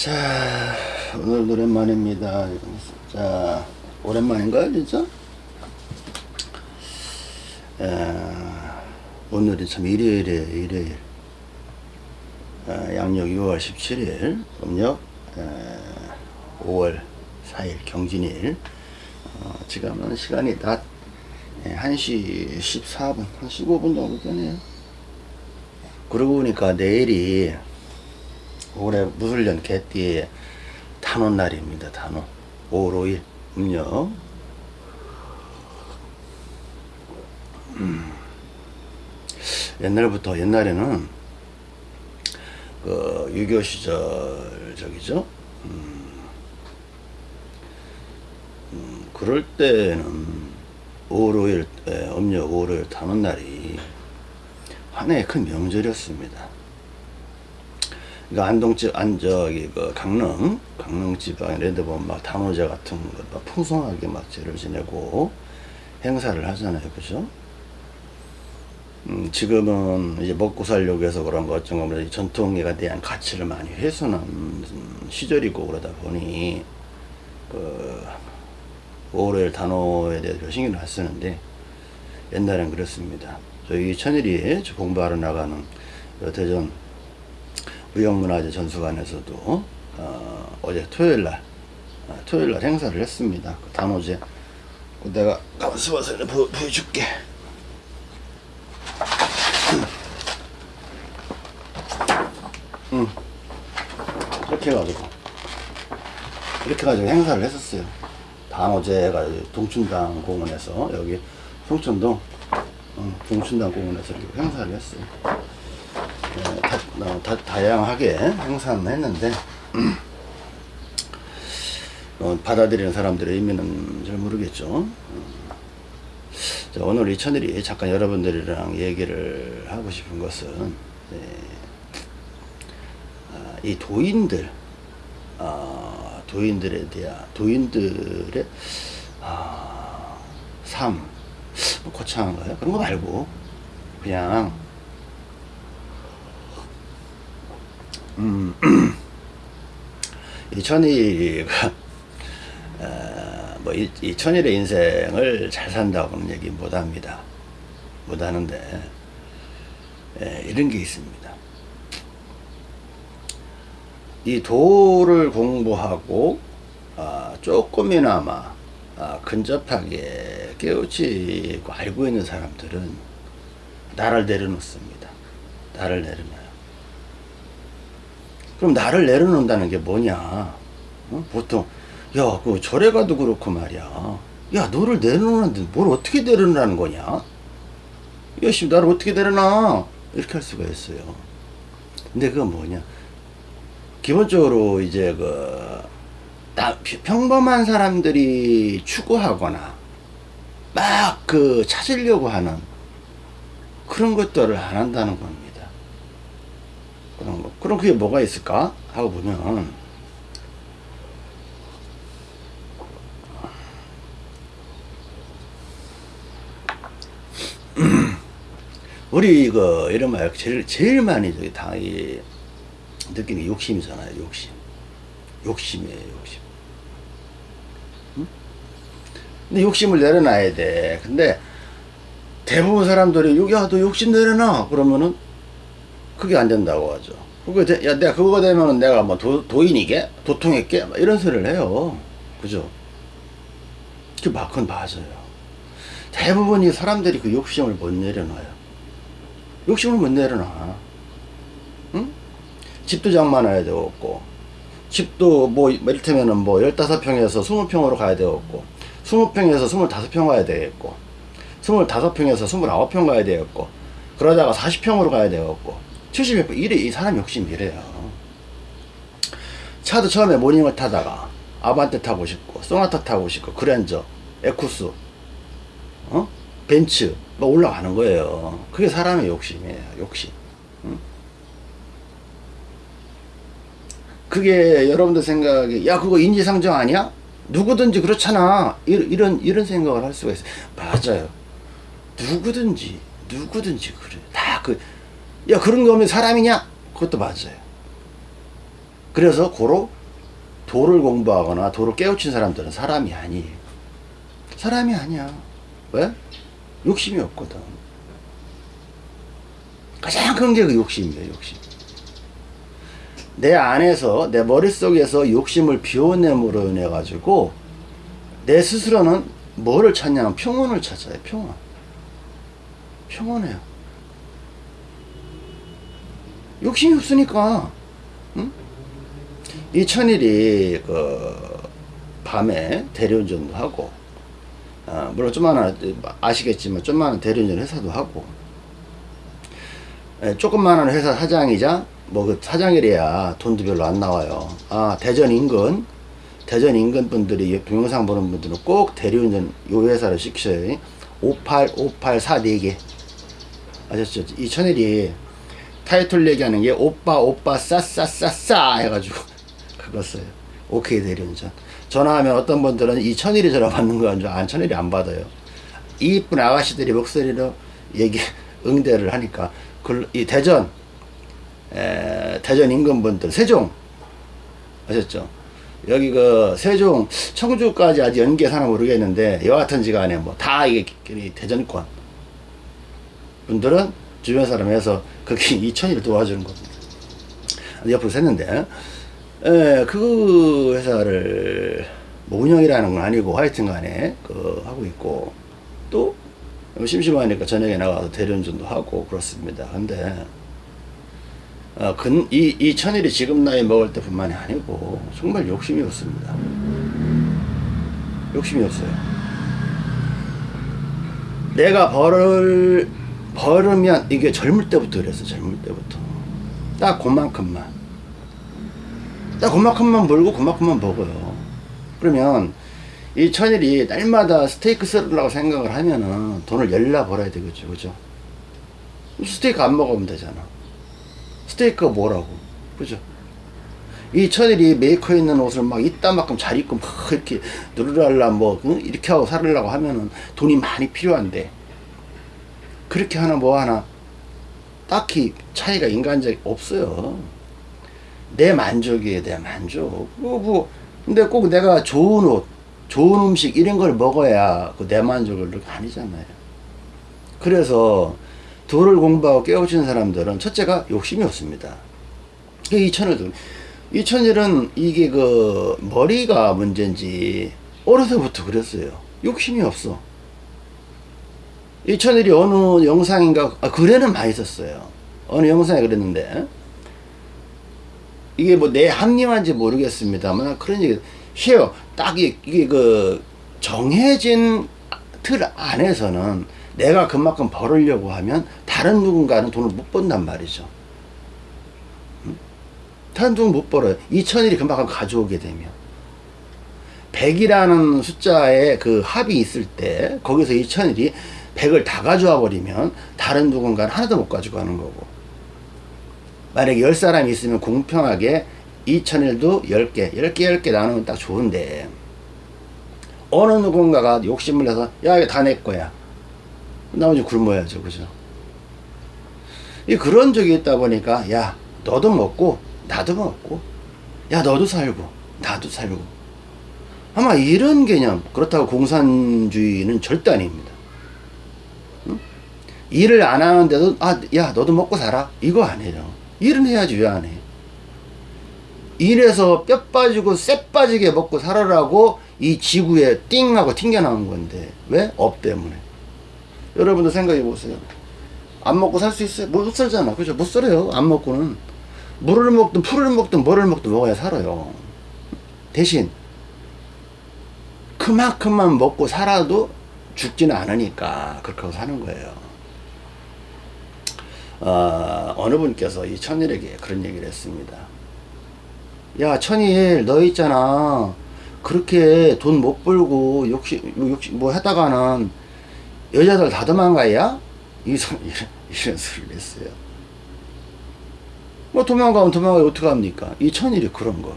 자 오늘 오랜만입니다. 자 오랜만인가요 진짜? 에, 오늘이 참 일요일이에요 일요일. 에, 양력 6월 17일 음력 에, 5월 4일 경진일. 어, 지금은 시간이 낮 에, 1시 14분 한 15분 정도 되네요. 그러고 보니까 내일이 올해 무술년 개띠의 단오 날입니다. 단오. 5월 5일 음력. 음. 옛날부터 옛날에는 그6.25 시절 저기죠. 음. 음, 그럴 때는 5월 5일 에, 음력 5월 5일 단오 날이 한 해의 큰 명절이었습니다. 그러니까 안동지 안 저기 그 강릉 강릉 지방 데 보면 막 단오제 같은 거막 풍성하게 막 제를 지내고 행사를 하잖아요. 그죠? 음, 지금은 이제 먹고 살려고 해서 그런 거거 전통에 대한 가치를 많이 훼손한 시절이고 그러다 보니 그 5월 단오에 대해서 신경을 안 쓰는데 옛날엔 그랬습니다. 저희 천일이 공부하러 나가는 대전 무형문화재 전수관에서도 어, 어제 토요일날 어, 토요일날 행사를 했습니다. 그 단오제 그 내가 가만있어 봐서 보, 보여줄게. 응. 이렇게 해가지고 이렇게 해가지고 행사를 했었어요. 단오제가 동춘당 공원에서 여기 송천동 응, 동춘당 공원에서 이렇게 행사를 했어요. 네, 다, 어, 다, 다양하게 행사는 했는데 어, 받아들이는 사람들의 의미는 잘 모르겠죠. 어. 자, 오늘 이 천일이 잠깐 여러분들이랑 얘기를 하고 싶은 것은 네, 아, 이 도인들 아, 도인들에 대한 도인들의 아, 삶 뭐 거창한가요? 그런 거 말고 그냥 음, 이 천일이가 어, 뭐이 이 천일의 인생을 잘 산다고는 얘기 못합니다. 못하는데 에, 이런 게 있습니다. 이 도를 공부하고 아, 조금이나마 아, 근접하게 깨우치고 알고 있는 사람들은 나를 내려놓습니다. 나를 내려놔요. 그럼 나를 내려놓는다는 게 뭐냐? 어? 보통 야, 그 절에 가도 그렇고 말이야. 야, 너를 내려놓는데 뭘 어떻게 내려놓는 거냐? 야, 씨, 나를 어떻게 내려놔? 이렇게 할 수가 있어요. 근데 그건 뭐냐? 기본적으로 이제 그, 나, 평범한 사람들이 추구하거나, 막 그 찾으려고 하는 그런 것들을 안 한다는 겁니다. 그런 거. 그럼 그게 뭐가 있을까? 하고 보면, 우리 이거 이런 말 제일 제일 많이 저기 당이 느끼는 게 욕심이잖아요 욕심 욕심이에요 욕심 응? 근데 욕심을 내려놔야 돼 근데 대부분 사람들이 야너 욕심 내려놔 그러면은 그게 안 된다고 하죠. 그게 돼, 야, 내가 그거 되면 내가 뭐 도, 도인이게? 도통했게? 이런 소리를 해요. 그죠? 그 막은 맞아요. 대부분이 사람들이 그 욕심을 못 내려놔요. 욕심을 못 내려놔. 응? 집도 장만해야 되고, 집도 뭐, 이를테면은 뭐, 15평에서 20평으로 가야 되겠고, 20평에서 25평 가야 되겠고, 25평에서 29평 가야 되겠고, 그러다가 40평으로 가야 되겠고, 70몇 이래 이 사람 욕심이 이래요. 차도 처음에 모닝을 타다가 아반떼 타고 싶고 소나타 타고 싶고 그랜저 에쿠스 어? 벤츠 막 올라가는 거예요. 그게 사람의 욕심이에요 욕심. 응? 그게 여러분들 생각에 야 그거 인지상정 아니야? 누구든지 그렇잖아. 이런 이런 생각을 할 수가 있어요. 맞아요. 누구든지 누구든지 그래. 다그 야 그런 거 없는 사람이냐? 그것도 맞아요. 그래서 고로 도를 공부하거나 도를 깨우친 사람들은 사람이 아니에요. 사람이 아니야. 왜? 욕심이 없거든. 가장 큰 게 그 욕심이에요, 욕심. 내 안에서, 내 머릿속에서 욕심을 비워냄으로 인해 가지고, 내 스스로는 뭐를 찾냐면 평온을 찾아요, 평온. 평온해요. 욕심이 없으니까, 응? 이 천일이, 그, 밤에 대리운전도 하고, 어, 물론 좀만한, 아시겠지만, 좀만한 대리운전 회사도 하고, 예, 조그마한 회사 사장이자 뭐 그 사장이래야 돈도 별로 안 나와요. 아 대전 인근 대전 인근 분들이 이 동영상 보는 분들은 꼭 대리운전 요 회사를 시키셔요. 58 584 4개 아셨죠? 이 천일이 타이틀 얘기하는 게 오빠 오빠 싸싸싸싸 해가지고 그거 써요. 오케이 대리운전. 전화하면 어떤 분들은 이 천일이 전화 받는 거인 줄안 천일이 안 받아요. 이쁜 아가씨들이 목소리로 얘기 응대를 하니까 그, 이 대전 에, 대전 인근분들 세종 아셨죠? 여기 그 세종 청주까지 아직 연계 사나 모르겠는데 여하튼 지 간에 뭐 다 이게 이 대전권 분들은 주변 사람에서 그게 이천일 도와주는 겁니다. 옆으로 샜는데 에, 그 회사를 뭐 운영이라는 건 아니고 하여튼 간에 그 하고 있고 또 심심하니까 저녁에 나가서 대리운전도 하고 그렇습니다. 근데 어, 근, 이, 이 천일이 지금 나이 먹을 때 뿐만이 아니고 정말 욕심이 없습니다. 욕심이 없어요. 내가 벌을 벌으면 이게 젊을 때부터 그랬어 젊을 때부터 딱 그만큼만 딱 그만큼만 벌고 그만큼만 먹어요. 그러면 이 천일이 날마다 스테이크 썰으려고 생각을 하면은 돈을 열나 벌어야 되겠죠. 그죠? 스테이크 안 먹으면 되잖아. 스테이크가 뭐라고. 그죠? 이 천일이 메이커에 있는 옷을 막 이따만큼 잘 입고 막 이렇게 누르랄라 뭐 이렇게 하고 살으려고 하면은 돈이 많이 필요한데 그렇게 하나 뭐 하나 딱히 차이가 인간적 없어요. 내 만족이에요, 내 만족. 뭐, 뭐, 근데 꼭 내가 좋은 옷, 좋은 음식 이런 걸 먹어야 그 내 만족을 그렇게 아니잖아요. 그래서 도를 공부하고 깨우치는 사람들은 첫째가 욕심이 없습니다. 이 천을 이천일은 이게 그 머리가 문제인지 어려서부터 그랬어요. 욕심이 없어. 이 천일이 어느 영상인가 아, 글에는 많이 썼어요. 어느 영상에 그랬는데 이게 뭐 내 합리화인지 모르겠습니다만 그런 얘기 해요. 딱 이게, 그 정해진 틀 안에서는 내가 그만큼 벌으려고 하면 다른 누군가는 돈을 못 번단 말이죠. 응? 다른 돈을 못 벌어요. 2천일이 그만큼 가져오게 되면. 100이라는 숫자에 그 합이 있을 때 거기서 2천일이 100을 다 가져와 버리면 다른 누군가는 하나도 못 가지고 가는 거고 만약에 10사람이 있으면 공평하게 2천일도 10개, 10개, 10개 나누면 딱 좋은데, 어느 누군가가 욕심을 내서, 야, 이거 다 내 거야. 나머지 굶어야죠. 그죠? 이 그런 적이 있다 보니까, 야, 너도 먹고, 나도 먹고, 야, 너도 살고, 나도 살고. 아마 이런 개념, 그렇다고 공산주의는 절대 아닙니다. 응? 일을 안 하는데도, 아, 야, 너도 먹고 살아. 이거 아니에요. 일은 해야지, 왜 안 해? 일해서 뼈 빠지고 쎄 빠지게 먹고 살아라고 이 지구에 띵 하고 튕겨 나온 건데 왜? 업 때문에 여러분도 생각해 보세요 안 먹고 살 수 있어요? 못 살잖아 그죠? 못 살아요 안 먹고는 물을 먹든 풀을 먹든 뭐를 먹든 먹어야 살아요 대신 그만큼만 먹고 살아도 죽지는 않으니까 그렇게 하고 사는 거예요 어, 어느 분께서 이 천일에게 그런 얘기를 했습니다. 야 천일 너 있잖아. 그렇게 돈 못 벌고 욕심 욕심 뭐 하다가는 여자들 다 도망가야? 이 이런, 이런 소리를 했어요. 뭐 도망가면 도망가요 어떻게 합니까? 이 천일이 그런 거.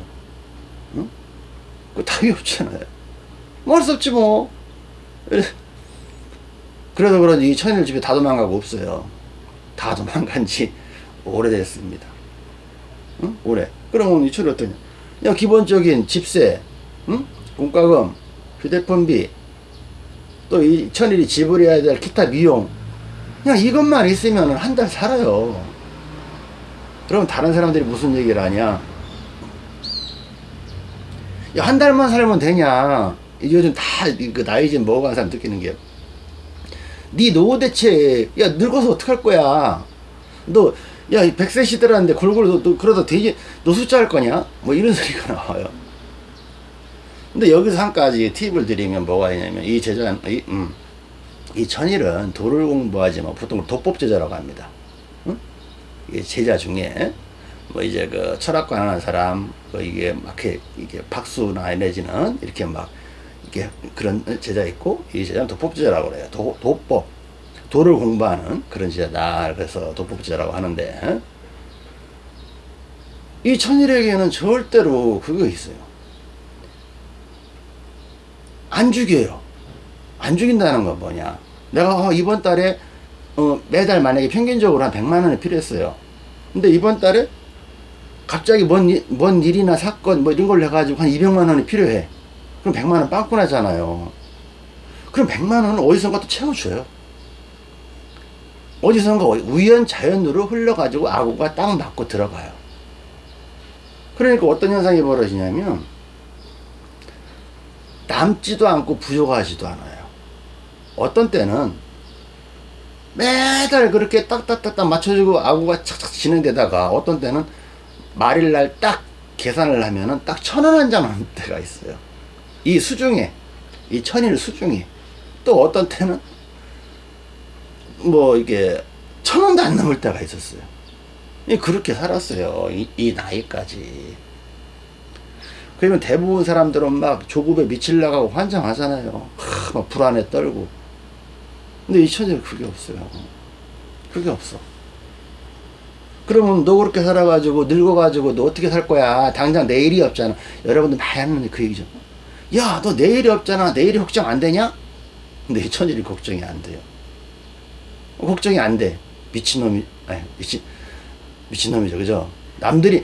응? 그 답이 없잖아요. 뭐할 수 없지 뭐. 그래서 그런지 이 천일 집에 다 도망가고 없어요 다 도망간 지 오래됐습니다 응? 올해. 그러면 이 천일 어떠냐? 야, 기본적인 집세, 응? 공과금, 휴대폰비, 또 이 천일이 지불해야 될 기타 비용. 그냥 이것만 있으면 한 달 살아요. 그럼 다른 사람들이 무슨 얘기를 하냐? 야, 한 달만 살면 되냐? 요즘 다, 그 나이 좀 먹어간 사람 느끼는 게. 네 노후 대책, 야, 늙어서 어떡할 거야? 너, 야, 100세 시대라는데 골고루 너, 너 그러다 되지, 너 숫자 할 거냐? 뭐 이런 소리가 나와요. 근데 여기서 한 가지 팁을 드리면 뭐가 있냐면, 이 제자, 이, 음, 이 천일은 도를 공부하지만 보통 도법 제자라고 합니다. 응? 이게 제자 중에, 뭐 이제 그 철학관 하는 사람, 뭐 이게 막 이렇게, 박수나 내지는 이렇게 막, 그런 제자 있고, 이 제자는 도법 제자라고 그래요. 도, 도법. 도를 공부하는 그런 제자다. 그래서 도법 제자라고 하는데, 이 천일에게는 절대로 그거 있어요. 안 죽여요. 안 죽인다는 건 뭐냐. 내가 어, 이번 달에 어, 매달 만약에 평균적으로 한 100만 원이 필요했어요. 근데 이번 달에 갑자기 뭔, 일- 뭔 일이나 사건 뭐 이런 걸 해가지고 한 200만 원이 필요해. 그럼 100만 원 빵꾸 나잖아요. 그럼 100만 원은 어디선가 또 채워줘요. 어디선가 우연 자연으로 흘러가지고 아구가 딱 맞고 들어가요. 그러니까 어떤 현상이 벌어지냐면 남지도 않고 부족하지도 않아요. 어떤 때는 매달 그렇게 딱딱딱딱 맞춰주고 아구가 착착 진행되다가 어떤 때는 말일 날 딱 계산을 하면은 딱 천 원 한장 하는 때가 있어요. 이 수중에, 이 천일 수중에. 또 어떤 때는 뭐 이게 천 원도 안 넘을 때가 있었어요. 이 그렇게 살았어요. 이, 이 나이까지. 그러면 대부분 사람들은 막 조급에 미칠나가고 환장하잖아요. 하, 막 불안에 떨고. 근데 이 천일 그게 없어요. 그게 없어. 그러면 너 그렇게 살아가지고 늙어가지고 너 어떻게 살 거야? 당장 내일이 없잖아. 여러분들 많이 하는 그 얘기죠. 야, 너 내일이 없잖아. 내일이 걱정 안 되냐? 근데 이 천일이 걱정이 안 돼요. 걱정이 안 돼. 미친놈이, 아니, 미친, 미친놈이죠. 그죠? 남들이,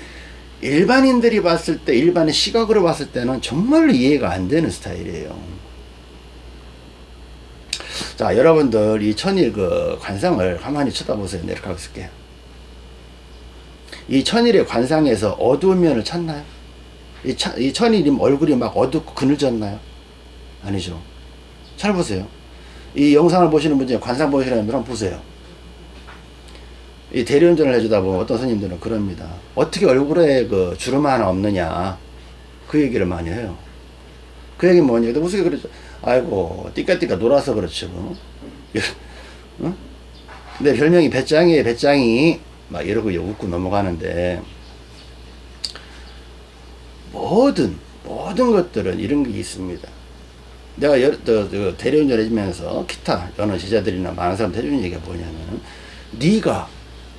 일반인들이 봤을 때, 일반의 시각으로 봤을 때는 정말로 이해가 안 되는 스타일이에요. 자, 여러분들 이 천일 그 관상을 가만히 쳐다보세요. 내가 가고 있을게요. 이 천일의 관상에서 어두운 면을 찾나요? 이, 차, 이 천일이 얼굴이 막 어둡고 그늘졌나요? 아니죠. 잘 보세요. 이 영상을 보시는 분 중에 관상 보시는 분 한번 보세요. 이 대리운전을 해주다 보면 어떤 스님들은 그럽니다. 어떻게 얼굴에 그 주름 하나 없느냐. 그 얘기를 많이 해요. 그 얘기 뭐냐. 근데 그러죠. 아이고, 띠까띠까 놀아서 그렇죠. 어? 내 별명이 배짱이에요, 배짱이. 막 이러고 웃고 넘어가는데, 모든, 모든 것들은 이런 게 있습니다. 내가 대리운전 해주면서 기타 여러 제자들이나 많은 사람들 해주는 얘기가 뭐냐면, 네가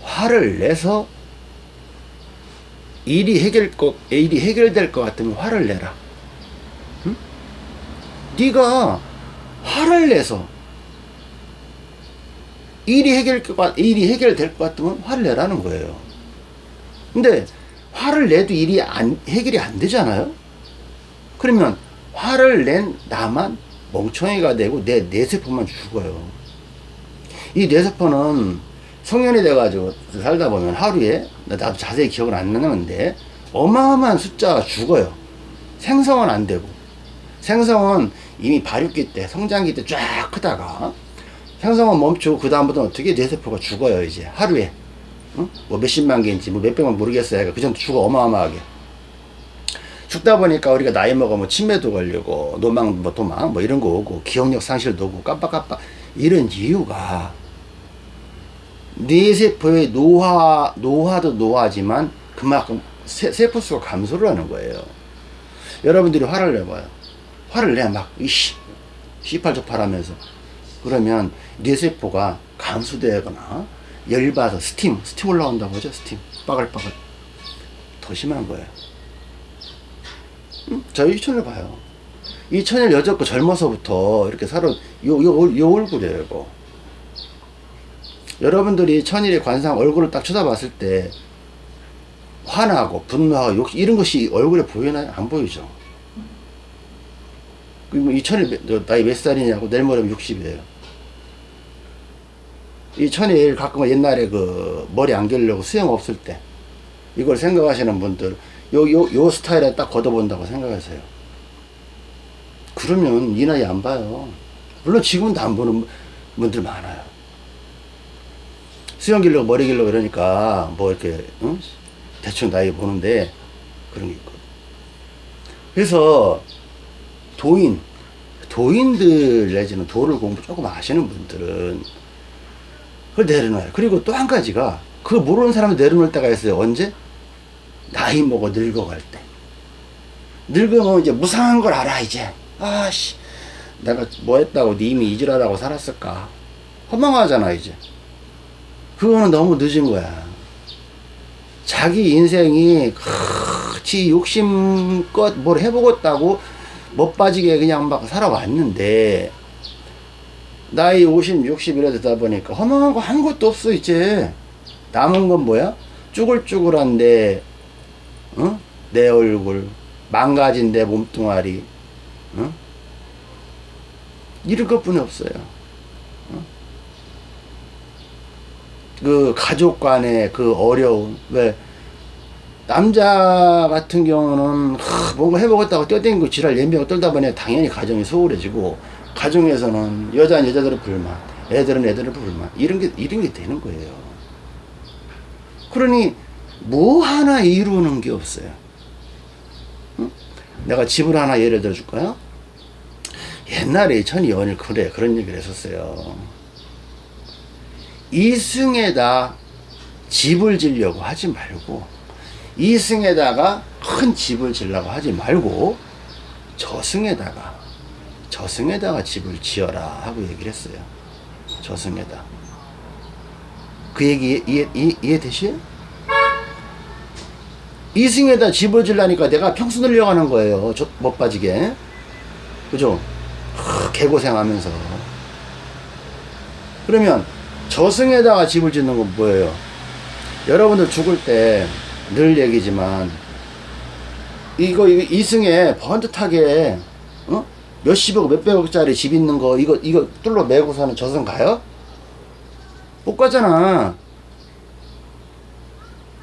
화를 내서 일이 해결 것, 일이 해결될 것 같으면 화를 내라. 응? 네가 화를 내서 일이 해결될 것 같으면 화를 내라는 거예요. 근데 화를 내도 일이 안, 해결이 안 되잖아요? 그러면 화를 낸 나만 멍청이가 되고 내 뇌세포만 죽어요. 이 뇌세포는 성년이 돼가지고 살다 보면 하루에 나도 자세히 기억을 안 나는데 어마어마한 숫자가 죽어요. 생성은 안 되고 생성은 이미 발육기 때 성장기 때 쫙 크다가 생성은 멈추고 그 다음부터는 어떻게 뇌세포가 죽어요 이제 하루에 어? 뭐 몇십만 개인지 뭐 몇백만 모르겠어요. 그 정도 죽어 어마어마하게 죽다 보니까 우리가 나이 먹으면 치매도 걸리고 노망 뭐 도망 뭐 이런 거 오고 기억력 상실도 오고 깜빡깜빡 이런 이유가 뇌세포의 노화 노화도 노화지만 그만큼 세, 세포수가 감소를 하는 거예요. 여러분들이 화를 내봐요. 화를 내막 이씨 시팔적팔 하면서 그러면 뇌세포가 감소되거나 열받아 스팀 스팀 올라온다고 하죠 스팀 빠글빠글 더 심한 거예요. 음? 저희 이천을 봐요. 이 천일 여졌고 젊어서부터 이렇게 살아 요, 요, 요 얼굴이에요 이거. 여러분들이 천일의 관상 얼굴을 딱 쳐다봤을 때 화나고 분노하고 욕 이런 것이 얼굴에 보이나요? 안 보이죠. 이 천일 나이 몇 살이냐고 내일 모레면 60이에요. 이 천일 가끔 옛날에 그 머리 안 기르려고 수염 없을 때 이걸 생각하시는 분들 요 요 요 스타일에 딱 걷어본다고 생각하세요. 그러면 이 나이 안 봐요. 물론 지금도 안 보는 분들 많아요. 수염 길려고 머리 길려고 그러니까 뭐 이렇게 응? 대충 나이 보는데 그런 게 있거든. 그래서 도인 도인들 내지는 도를 공부 조금 아시는 분들은 그걸 내려놔요. 그리고 또 한 가지가 그 모르는 사람을 내려놓을 때가 있어요. 언제? 나이 먹어 늙어갈 때. 늙으면 이제 무상한 걸 알아 이제. 아씨 내가 뭐 했다고 님이 이질하다고 살았을까. 허망하잖아 이제. 그거는 너무 늦은 거야. 자기 인생이 지 욕심껏 뭘 해보겠다고 못 빠지게 그냥 막 살아왔는데 나이 50, 60 이래 되다 보니까 허망한 거 한 것도 없어 이제 남은 건 뭐야? 쭈글쭈글한데 어? 내 얼굴 망가진 내 몸뚱아리 어? 이런 것뿐이 없어요 어? 그 가족 간의 그 어려움 왜 남자 같은 경우는 하, 뭔가 해보겠다고 뛰어댕기고 지랄 연병 떨다 보니 당연히 가정이 소홀해지고 가정에서는 여자는 여자들의 불만 애들은 애들의 불만 이런 게 이런 게 되는 거예요. 그러니 뭐 하나 이루는 게 없어요. 응? 내가 집을 하나 예를 들어 줄까요? 옛날에 천이 연일 그래 그런 얘기를 했었어요. 이승에다 집을 지려고 하지 말고 이승에다가 큰 집을 지려고 하지 말고 저승에다가 저승에다가 집을 지어라 하고 얘기를 했어요. 저승에다. 그 얘기 이해, 이해, 이해 되시요? 이승에다 집을 지려니까 내가 평수 늘려가는 거예요. 저, 못 빠지게. 그죠? 하, 개고생하면서. 그러면 저승에다가 집을 짓는 건 뭐예요? 여러분들 죽을 때 늘 얘기지만 이거, 이승에 번듯하게 어? 몇십억 몇백억짜리 집 있는 거 이거 이거 뚫러 매고서는 저승 가요? 못 가잖아.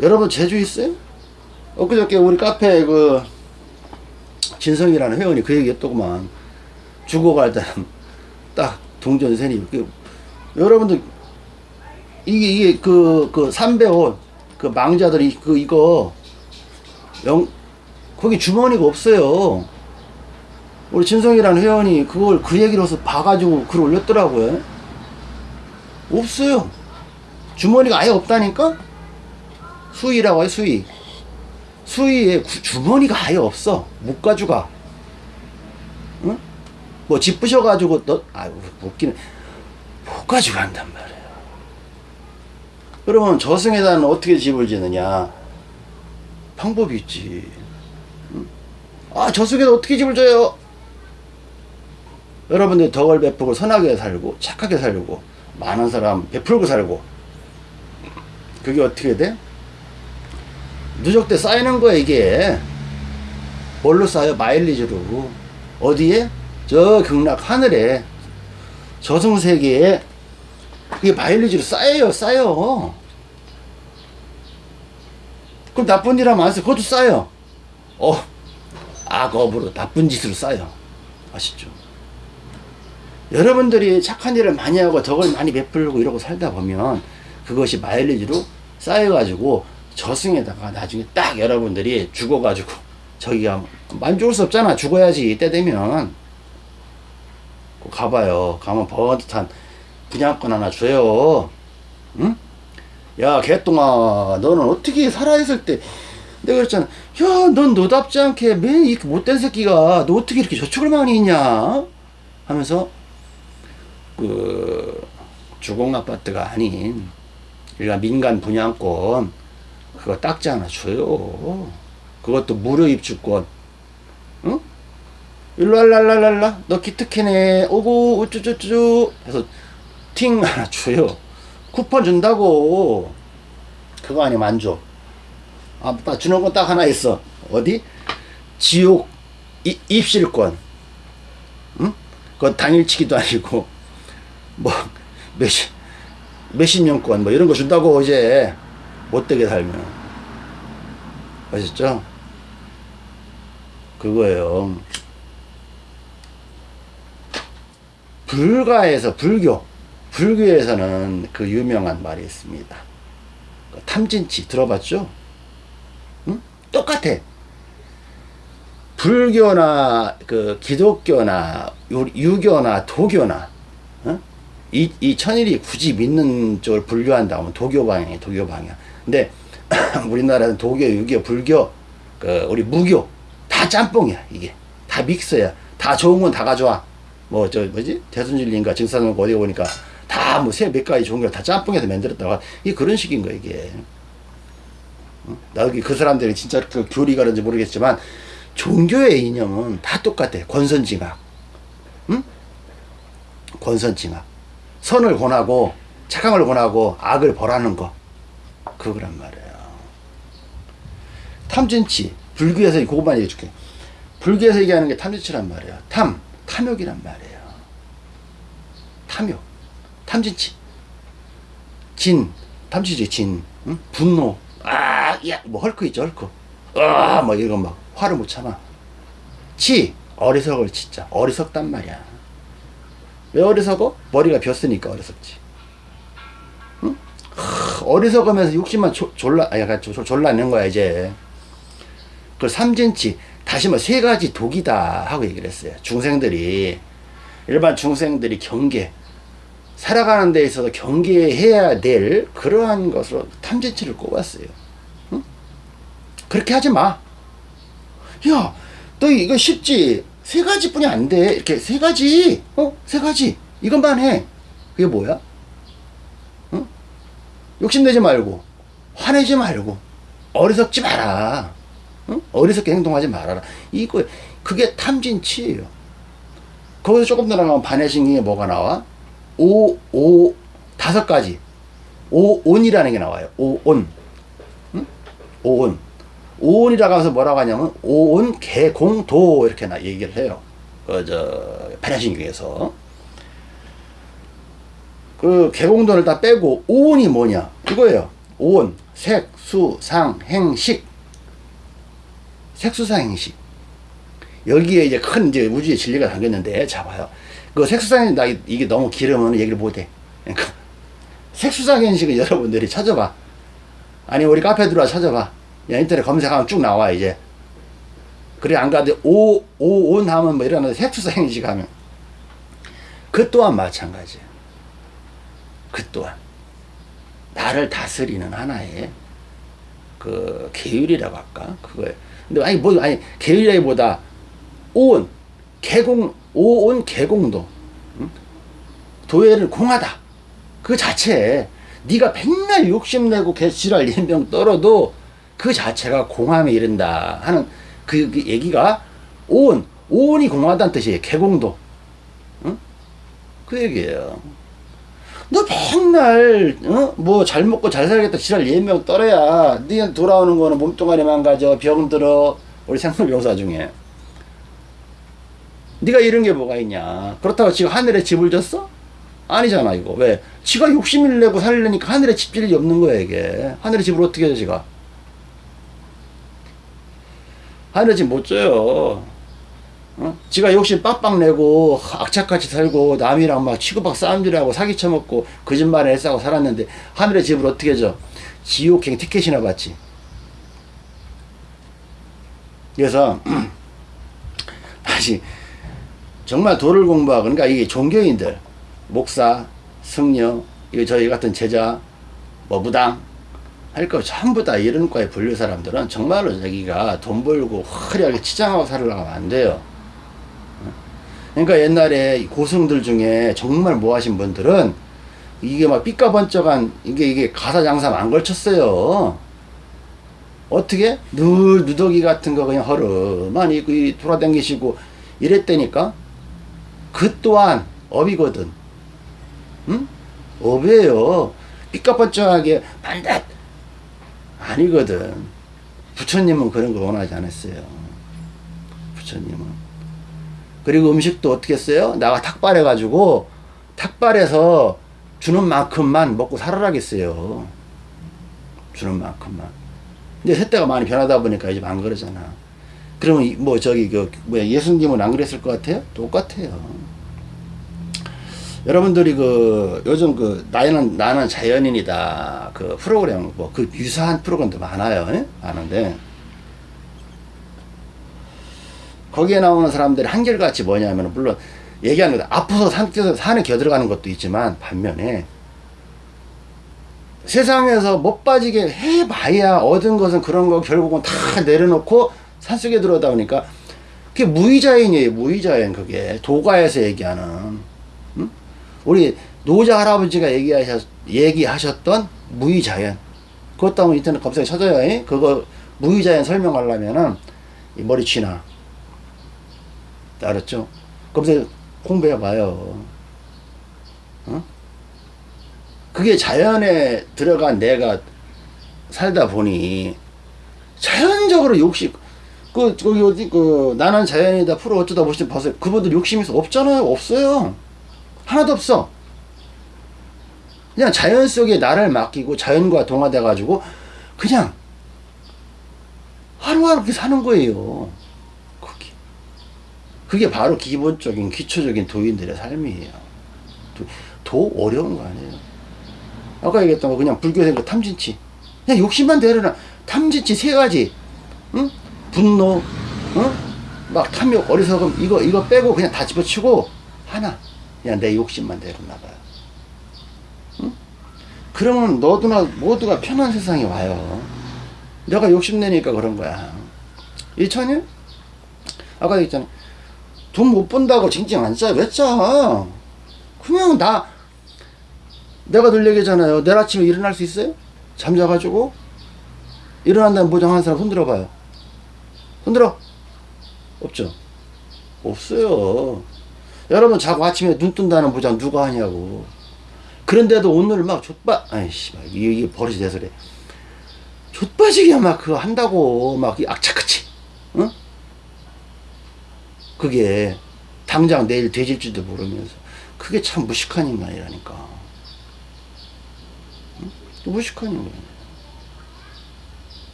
여러분 제주 있어요? 엊그저께 우리 카페 그 진성이라는 회원이 그 얘기 했더구만 죽어갈 때는 딱 동전 세니 그 여러분들 이게 이게 그그 삼배옷 그 망자들이 그 이거 영 거기 주머니가 없어요. 우리 진성이라는 회원이 그걸 그 얘기로서 봐가지고 글 올렸더라고요. 없어요. 주머니가 아예 없다니까? 수의라고 해, 수의. 수의에 구- 주머니가 아예 없어. 못 가져가. 응? 뭐, 집 부셔가지고, 너, 아유, 웃기네. 못 가져간단 말이에요. 그러면 저승에다는 어떻게 집을 지느냐? 방법이 있지. 응? 아, 저승에다 어떻게 집을 져요? 여러분들 덕을 베풀고 선하게 살고 착하게 살고 많은 사람 베풀고 살고 그게 어떻게 돼? 누적 때 쌓이는 거야 이게 뭘로 쌓여? 마일리지로 어디에? 저 극락 하늘에 저승세계에 그게 마일리지로 쌓여요 쌓여 그럼 나쁜 일 하면 안 써. 그것도 쌓여 어 악업으로 나쁜 짓으로 쌓여 아시죠? 여러분들이 착한 일을 많이 하고 덕을 많이 베풀고 이러고 살다 보면 그것이 마일리지로 쌓여가지고 저승에다가 나중에 딱 여러분들이 죽어가지고 저기가 만족할 수 없잖아. 죽어야지. 이때 되면. 꼭 가봐요. 가면 번듯한 분양권 하나 줘요. 응? 야 개똥아. 너는 어떻게 살아있을 때 내가 그랬잖아. 야 넌 너답지 않게 맨 이렇게 못된 새끼가 너 어떻게 이렇게 저축을 많이 했냐? 하면서 그 주공 아파트가 아닌 일반 민간 분양권 그거 딱지 하나 줘요. 그것도 무료 입주권. 응? 일로 알랄랄랄라 너 기특해네 오고 우쭈쭈쭈 해서 팅 하나 줘요. 쿠폰 준다고. 그거 아니면 안 줘. 아, 딱 주는 건 딱 하나 있어. 어디? 지옥 이, 입실권. 응? 그건 당일치기도 아니고, 뭐, 몇십, 몇십 년권, 뭐 이런 거 준다고 이제 못되게 살면. 아셨죠? 그거예요. 불가에서 불교, 불교에서는 그 유명한 말이 있습니다. 그 탐진치 들어봤죠? 응? 똑같아. 불교나 그 기독교나 유- 유교나 도교나 어? 이, 이 천일이 굳이 믿는 쪽을 분류한다 하면 도교 방향이 도교 방향. 근데 우리나라는 도교, 유교, 불교, 그 우리 무교 다 짬뽕이야 이게 다 믹스야. 다 좋은 건 다 가져와. 뭐 저 뭐지 대순진리인가 증산은 어디 보니까 다 뭐세몇 가지 좋은 걸 다 짬뽕해서 만들었다가 이게 그런 식인 거야 이게. 어? 나도 그 사람들이 진짜 그 교리가 그런지 모르겠지만 종교의 이념은 다 똑같아. 권선징악. 응? 권선징악. 선을 권하고 걸 권하고 악을 벌하는 거. 그거란 말이에요. 탐진치. 불교에서 그것만 얘기해 줄게. 불교에서 얘기하는 게 탐진치란 말이에요. 탐. 탐욕이란 말이에요. 탐욕. 탐진치. 진. 탐진치 진. 응? 분노. 아, 야, 뭐 헐크 있죠, 헐크. 아, 뭐 이런 막 화를 못 참아. 치. 어리석을 진짜. 어리석단 말이야. 왜 어리석어? 머리가 비었으니까 어리석지. 응? 하, 어리석으면서 욕심만 조, 졸라, 아, 약간 졸- 졸라내는 거야, 이제. 그 삼진치, 다시 뭐 세 가지 독이다 하고 얘기를 했어요. 중생들이, 일반 중생들이 경계, 살아가는 데 있어서 경계해야 될 그러한 것으로 탐진치를 꼽았어요. 응? 그렇게 하지 마. 야, 너 이거 쉽지? 세 가지뿐이 안 돼. 이렇게 세 가지, 어, 세 가지. 이것만 해. 그게 뭐야? 응? 욕심내지 말고, 화내지 말고, 어리석지 마라. 응? 어리석게 행동하지 말아라. 이거, 그게 탐진치예요. 거기서 조금 더 나가면 반해신경에 뭐가 나와? 오, 오, 다섯 가지. 오온이라는 게 나와요. 오온. 응? 오온. 오온이라고 해서 뭐라고 하냐면 오온 개공도 이렇게 나 얘기를 해요. 그저 반야신경에서 그 개공도를 다 빼고 오온이 뭐냐 이거예요. 오온 색 수 상 행식 색수상 행식 여기에 이제 큰 이제 우주의 진리가 담겼는데 잡아요. 그 색수상행 나 이게 너무 길으면 얘기를 못해. 그러니까 색수상 행식을 여러분들이 찾아봐. 아니 우리 카페 들어와 찾아봐. 야, 인터넷 검색하면 쭉 나와 이제. 그래 안 가도 오, 오 온 하면 뭐 이러는 색수상행식 하면 그 또한 마찬가지야. 그 또한 나를 다스리는 하나의 그 계율이라고 할까 그거에. 근데 아니 뭐 아니 계율이라기보다 오온 개공 오온 개공도 응? 도회를 공하다 그 자체에 네가 맨날 욕심내고 개지랄 연병 떨어도 그 자체가 공함에 이른다 하는 그, 그 얘기가 온 오온이 공하다는 뜻이에요. 개공도. 응? 그 얘기예요. 너 맨날 어? 뭐잘 먹고 잘 살겠다 지랄 예명 떨어야 네 돌아오는 거는 몸뚱아리 망가져 병 들어. 우리 생물병사 중에. 네가 이런 게 뭐가 있냐? 그렇다고 지금 하늘에 집을 졌어? 아니잖아 이거. 왜? 지가 욕심을 내고 살려니까 하늘에 집질 일이 없는 거야 이게. 하늘에 집을 어떻게 줘 지가 하늘에 집못 줘요. 어? 지가 욕심 빡빡 내고 악착같이 살고 남이랑 막 치고박 싸움질하고 사기 쳐먹고 거짓말에 애싸고 살았는데 하늘의 집을 어떻게 줘? 지옥행 티켓이나 받지. 그래서 다시 정말 도를 공부하고 그러니까 이게 종교인들 목사 승려 저희 같은 제자 뭐 무당 할 거 전부 다 이런 과에 분류 사람들은 정말로 자기가 돈 벌고 화려하게 치장하고 살으려고 하면 안 돼요 그러니까 옛날에 고승들 중에 정말 모하신 분들은 이게 막 삐까번쩍한 이게 이게 가사 장사 안 걸쳤어요. 어떻게 늘 누더기 같은 거 그냥 허름만 입고 이 돌아다니시고 이랬다니까 그 또한 업이거든. 응? 업이에요. 삐까번쩍하게 반듯 아니거든. 부처님은 그런 걸 원하지 않았어요. 부처님은. 그리고 음식도 어떻게 했어요? 나가 탁발해가지고 탁발해서 주는 만큼만 먹고 살아라겠어요. 주는 만큼만. 근데 세대가 많이 변하다 보니까 이제 안 그러잖아. 그러면 이- 뭐 저기 그 뭐야 예수님은 안 그랬을 것 같아요? 똑같아요. 여러분들이 그 요즘 그 나는 나는 자연인이다 그 프로그램 뭐 그 유사한 프로그램도 많아요. 예? 많은데 거기에 나오는 사람들이 한결같이 뭐냐면 물론 얘기하는 거다. 아파서 산, 산에 겨들어가는 것도 있지만 반면에 세상에서 못 빠지게 해봐야 얻은 것은 그런 거 결국은 다 내려놓고 산속에 들어오다 보니까 그게 무의자연이에요. 무의자연 그게 도가에서 얘기하는 응? 우리 노자 할아버지가 얘기하셨, 얘기하셨던 무의자연 그것도 한번 인터넷 검색에 찾아요. 잉? 그거 무의자연 설명하려면은 이 머리 쥐나 알았죠? 검색 공부해봐요. 어? 그게 자연에 들어간 내가 살다 보니 자연적으로 욕심 그 거기 어디 그 나는 자연이다 프로 어쩌다 보시면 봤어요. 그분들 욕심이 없잖아요. 없어요. 하나도 없어. 그냥 자연 속에 나를 맡기고 자연과 동화돼 가지고 그냥 하루하루 그렇게 사는 거예요. 그게 그게 바로 기본적인 기초적인 도인들의 삶이에요. 도, 도 어려운 거 아니에요. 아까 얘기했던 거 그냥 불교생 그 탐진치 그냥 욕심만 대려나 탐진치 세 가지 응? 분노 응? 막 탐욕 어리석음 이거 이거 빼고 그냥 다 집어치고 하나 그냥 내 욕심만 대려나 봐요 응? 그러면 너도나 모두가 편한 세상이 와요 내가 욕심내니까 그런 거야 이천일 아까 얘기했잖아 돈 못 번다고 징징 안 짜. 왜 짜? 그냥 나 내가 늘 얘기잖아요. 내일 아침에 일어날 수 있어요? 잠자가지고 일어난다는 보장하는 사람 흔들어 봐요. 흔들어. 없죠. 없어요. 여러분 자고 아침에 눈 뜬다는 보장 누가 하냐고. 그런데도 오늘 막 좆바 아이씨 막 이게, 이게 버릇이 돼서 그래. 좆바지게 막 그거 한다고 막 악착같이. 응? 그게 당장 내일 되질지도 모르면서 그게 참 무식한 인간이라니까. 응? 무식한 인간.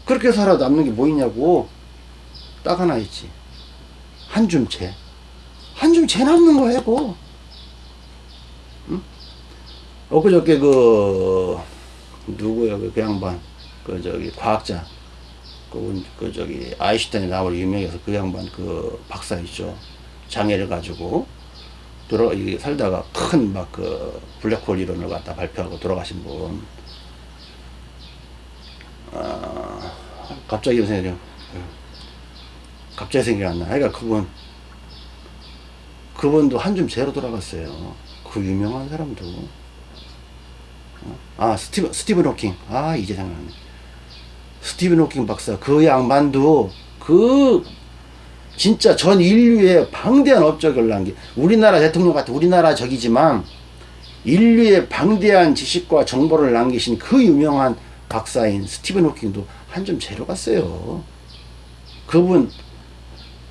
그렇게 살아 남는 게 뭐 있냐고. 딱 하나 있지. 한 줌 채. 한 줌채 남는 거야, 고 응? 엊그저께 그, 누구야, 그, 그 양반. 그, 저기, 과학자. 그, 그, 저기, 아인슈타인이 나올 유명해서 그 양반 그 박사 있죠. 장애를 가지고, 돌아, 이 살다가 큰 막 그 블랙홀 이론을 갖다 발표하고 돌아가신 분. 아, 갑자기 생각이, 갑자기 생각이 안 나. 그러니까 그분, 그분도 한줌 재로 돌아갔어요. 그 유명한 사람도. 어? 아, 스티븐, 스티븐 호킹. 아, 이제 생각나네. 스티븐 호킹 박사. 그 양반도 그 진짜 전 인류의 방대한 업적을 남긴 우리나라 대통령 같은 우리나라 적이지만 인류의 방대한 지식과 정보를 남기신 그 유명한 박사인 스티븐 호킹도 한 점 재러 갔어요. 그분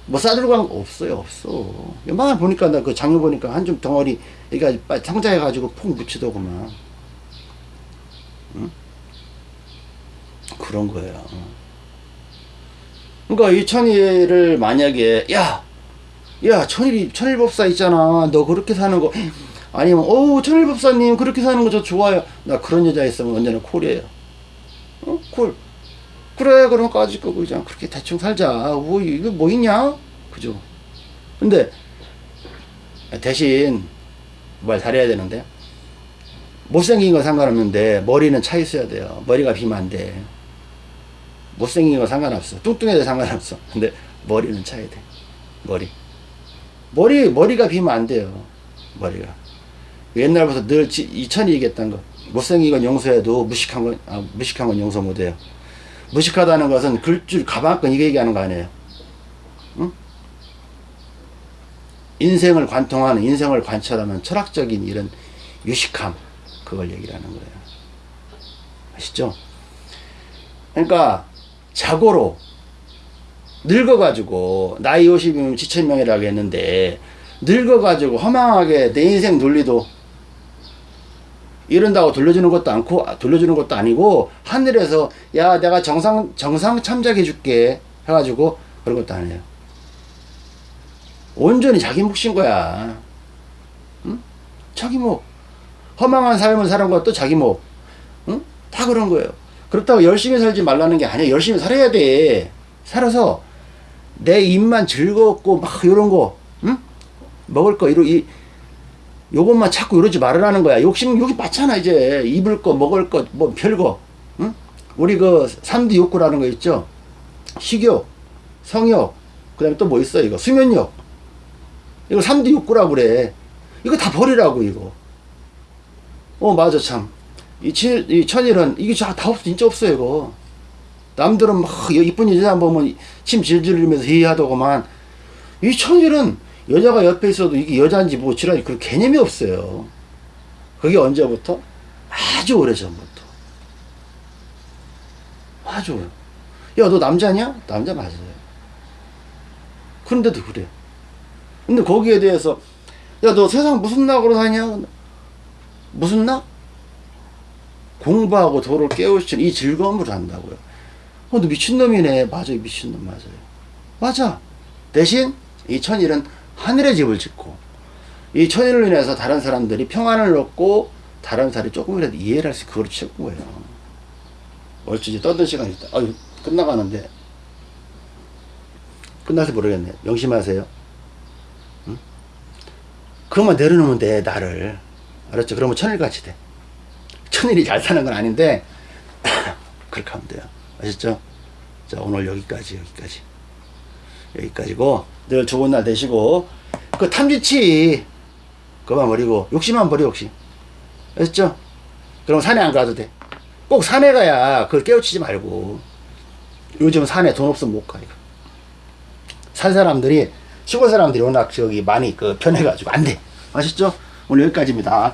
뭐 싸들고 간 거 없어요 없어. 막 보니까 나 그 장면 보니까 한점 덩어리 그러니까 상자해 가지고 푹 묻히더구만. 응? 그런 거예요. 그러니까 이 천일을 만약에 야, 야 천일이 천일법사 있잖아. 너 그렇게 사는 거 아니면 어우 천일법사님 그렇게 사는 거 저 좋아요. 나 그런 여자 있으면 언제나 콜이에요. 어? 콜. 그래 그럼 까짓 거 그냥 그렇게 대충 살자. 뭐 이거 뭐 있냐? 그죠? 근데 대신 말 잘해야 되는데 못생긴 건 상관없는데 머리는 차 있어야 돼요. 머리가 비면 안 돼. 못생긴 건 상관없어. 뚱뚱해도 상관없어. 근데 머리는 차야 돼. 머리. 머리, 머리가 비면 안 돼요. 머리가. 옛날부터 늘 지- 이천이 얘기했던 거. 못생긴 건 용서해도 무식한 건, 아, 무식한 건 용서 못해요. 무식하다는 것은 글줄 가방끈 이거 얘기하는 거 아니에요. 응? 인생을 관통하는, 인생을 관찰하는 철학적인 이런 유식함. 그걸 얘기를 하는 거예요. 아시죠? 그러니까 자고로 늙어가지고 나이 50이면 지천명이라고 했는데 늙어가지고 허망하게 내 인생 논리도 이런다고 돌려주는 것도 않고 아, 돌려주는 것도 아니고 하늘에서 야 내가 정상 정상 참작해 줄게 해가지고 그런 것도 아니에요. 온전히 자기 몫인 거야. 응? 자기 몫. 허망한 삶을 사는 것도 자기 몫. 응? 다 그런 거예요. 그렇다고 열심히 살지 말라는 게 아니야. 열심히 살아야 돼. 살아서 내 입만 즐겁고 막 이런 거, 응? 먹을 거 이러 이 요것만 자꾸 이러지 말으라는 거야. 욕심 여기 많잖아 이제 입을 거 먹을 거 뭐 별거, 응? 우리 그 삼두 욕구라는 거 있죠. 식욕, 성욕, 그 다음에 또 뭐 있어 이거 수면욕. 이거 삼두 욕구라고 그래. 이거 다 버리라고 이거. 어 맞아 참. 이, 치, 이 천일은 이게 다 없어 진짜 없어요 이거. 남들은 막 이쁜 여자 보면 침 질질 흘리면서 회의하더구만 이 천일은 여자가 옆에 있어도 이게 여자인지 뭐 지랄이 그런 개념이 없어요. 그게 언제부터? 아주 오래 전부터. 아주. 야, 너 남자냐? 남자 맞아요. 그런데도 그래. 근데 거기에 대해서, 야, 너 세상 무슨 낙으로 사냐? 무슨 낙? 공부하고 도를 깨우치는 이 즐거움을 한다고요. 어, 너 미친놈이네. 맞아요. 미친놈 맞아요. 맞아. 대신 이 천일은 하늘의 집을 짓고 이 천일로 인해서 다른 사람들이 평안을 얻고 다른 사람이 조금이라도 이해를 할 수 있고 그걸 채운 거예요. 얼추 이제 떠들 시간이 있다. 아유, 끝나가는데. 끝나서 모르겠네. 명심하세요. 응? 그것만 내려놓으면 돼, 나를. 알았죠? 그러면 천일같이 돼. 천일이 잘 사는 건 아닌데, 그렇게 하면 돼요. 아셨죠? 자, 오늘 여기까지, 여기까지. 여기까지고, 늘 좋은 날 되시고, 그 탐지치, 그만 버리고, 욕심만 버려, 욕심. 아셨죠? 그럼 산에 안 가도 돼. 꼭 산에 가야 그걸 깨우치지 말고. 요즘 산에 돈 없으면 못 가, 이거. 산 사람들이, 시골 사람들이 워낙 저기 많이 그 변해가지고 안 돼. 아셨죠? 오늘 여기까지입니다.